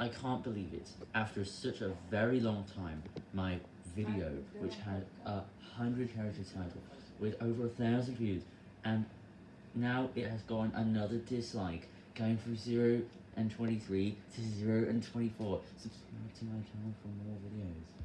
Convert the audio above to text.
I can't believe it. After such a very long time, my video, which had a hundred character title with over a thousand views, and now it has gone another dislike, going from 0 and 23 to 0 and 24. Subscribe to my channel for more videos.